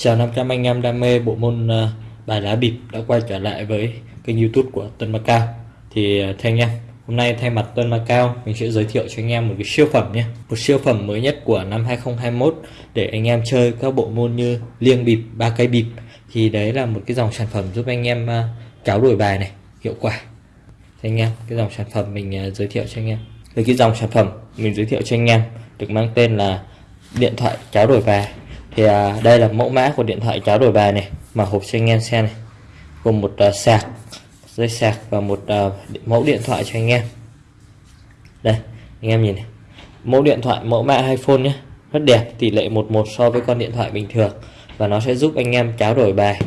Chào 500 anh em đam mê bộ môn ờ, bài lá bịp đã quay trở lại với kênh youtube của Tuấn Macau. Thì ờ, thưa anh em, hôm nay thay mặt Tuấn Macau mình sẽ giới thiệu cho anh em một cái siêu phẩm nhé. Một siêu phẩm mới nhất của năm 2021 để anh em chơi các bộ môn như liêng bịp, ba cây bịp. Thì đấy là một cái dòng sản phẩm giúp anh em ờ, cháo đổi bài này, hiệu quả. Thì anh em, cái dòng sản phẩm mình giới thiệu cho anh em. Thì cái dòng sản phẩm mình giới thiệu cho anh em được mang tên là điện thoại cháo đổi bài thì à, đây là mẫu mã của điện thoại cháo đổi bài này mà hộp cho anh em xem này. Gồm một à, sạc dây sạc và một à, mẫu điện thoại cho anh em. Đây anh em nhìn này. Mẫu điện thoại mẫu mã iPhone nhé. Rất đẹp tỷ lệ 11 so với con điện thoại bình thường. Và nó sẽ giúp anh em cháo đổi bài.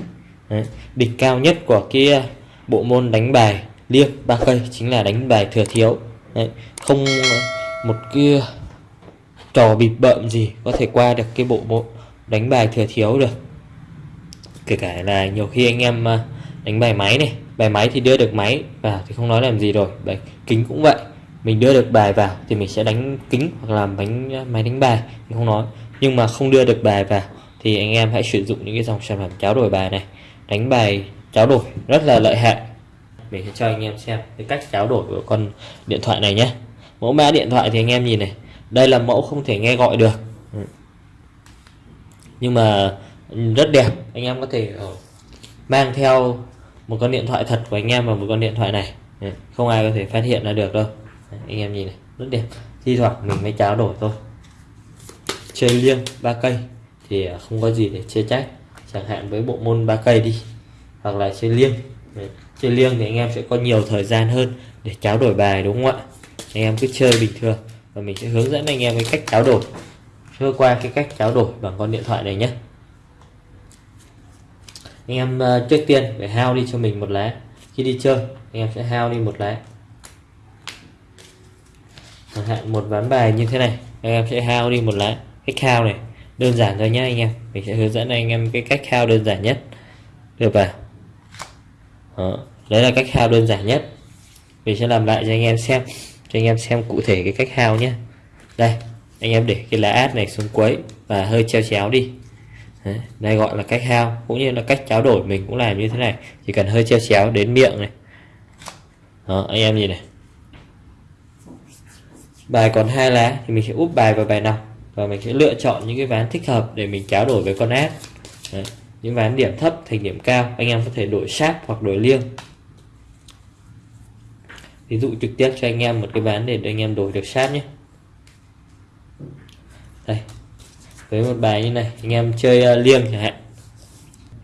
Đấy. địch cao nhất của cái à, bộ môn đánh bài liêng ba cây chính là đánh bài thừa thiếu. Đấy. không à, một cái à, trò bịp bợm gì có thể qua được cái bộ bộ đánh bài thừa thiếu được. Kể cả là nhiều khi anh em à, đánh bài máy này, bài máy thì đưa được máy vào thì không nói làm gì rồi, bài kính cũng vậy. Mình đưa được bài vào thì mình sẽ đánh kính hoặc là bánh à, máy đánh bài mình không nói. Nhưng mà không đưa được bài vào thì anh em hãy sử dụng những cái dòng sản phẩm cháo đổi bài này. Đánh bài cháo đổi rất là lợi hại. Mình sẽ cho anh em xem cái cách cháo đổi của con điện thoại này nhé. Mẫu mã điện thoại thì anh em nhìn này, đây là mẫu không thể nghe gọi được. Ừ nhưng mà rất đẹp, anh em có thể ờ, mang theo một con điện thoại thật của anh em và một con điện thoại này. Không ai có thể phát hiện ra được đâu. Anh em nhìn này, rất đẹp. Thi thoảng mình mới cháo đổi thôi. Chơi liêng ba cây thì ờ, không có gì để chê trách. Chẳng hạn với bộ môn ba cây đi, hoặc là chơi liêng. Chơi liêng thì anh em sẽ có nhiều thời gian hơn để cháo đổi bài, đúng không ạ? Anh em cứ chơi bình thường và mình sẽ hướng dẫn anh em cái cách cháo đổi sơ qua cái cách trao đổi bằng con điện thoại này nhé. Anh em ờ, trước tiên phải hao đi cho mình một lá. Khi đi chơi, anh em sẽ hao đi một lá. Chẳng hạn một ván bài như thế này, anh em sẽ hao đi một lá. Cách hao này, đơn giản thôi nhé anh em. Mình sẽ hướng dẫn anh em cái cách hao đơn giản nhất. Được vào Đó. đấy là cách hao đơn giản nhất. Mình sẽ làm lại cho anh em xem, cho anh em xem cụ thể cái cách hao nhé đây anh em để cái lá át này xuống cuối và hơi treo chéo đi. Đấy, đây gọi là cách hao cũng như là cách cháo đổi mình cũng làm như thế này. Chỉ cần hơi treo chéo đến miệng này. Đó anh em nhìn này. Bài còn hai lá thì mình sẽ úp bài vào bài nào. Và mình sẽ lựa chọn những cái ván thích hợp để mình cháo đổi với con át. Đấy, những ván điểm thấp thành điểm cao anh em có thể đổi sát hoặc đổi liêng. Ví dụ trực tiếp cho anh em một cái ván để anh em đổi được sát nhé đây với một bài như này. Anh em chơi uh, liêng chẳng hạn.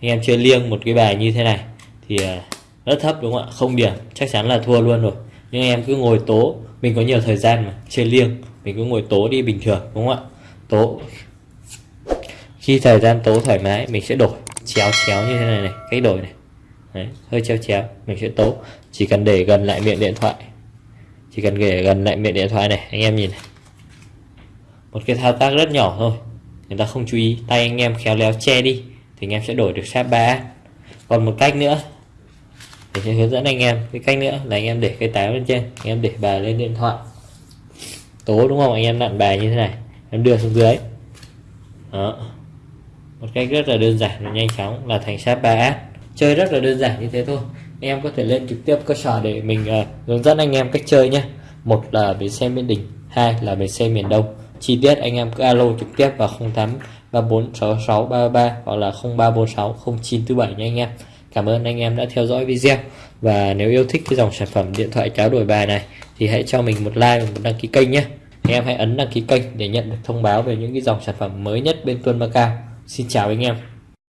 Anh em chơi liêng một cái bài như thế này thì uh, rất thấp đúng không ạ? Không điểm chắc chắn là thua luôn rồi. Nhưng anh em cứ ngồi tố mình có nhiều thời gian mà chơi liêng mình cứ ngồi tố đi bình thường đúng không ạ? Tố. Khi thời gian tố thoải mái mình sẽ đổi. Chéo chéo như thế này này cách đổi này. Đấy, hơi chéo chéo mình sẽ tố. Chỉ cần để gần lại miệng điện thoại. Chỉ cần để gần lại miệng điện thoại này anh em nhìn này. Một cái thao tác rất nhỏ thôi người ta không chú ý tay anh em khéo léo che đi thì anh em sẽ đổi được sát 3 còn một cách nữa để sẽ hướng dẫn anh em cái cách nữa là anh em để cái táo lên trên anh em để bài lên điện thoại. Tố đúng không? Anh em nặn bài như thế này em đưa xuống dưới. Đó. Một cách rất là đơn giản và nhanh chóng là thành sát 3 chơi rất là đơn giản như thế thôi. Anh em có thể lên trực tiếp cơ sở để mình uh, hướng dẫn anh em cách chơi nhé. Một là bến xe miền đình hai là bến xe miền đông chi tiết anh em cứ alo trực tiếp vào 08 3466 33 hoặc là 0346 0947 nha anh em. Cảm ơn anh em đã theo dõi video. Và nếu yêu thích cái dòng sản phẩm điện thoại cháo đổi bài này thì hãy cho mình một like và một đăng ký kênh nhé. Anh em hãy ấn đăng ký kênh để nhận được thông báo về những cái dòng sản phẩm mới nhất bên Tuân Macau. Xin chào anh em.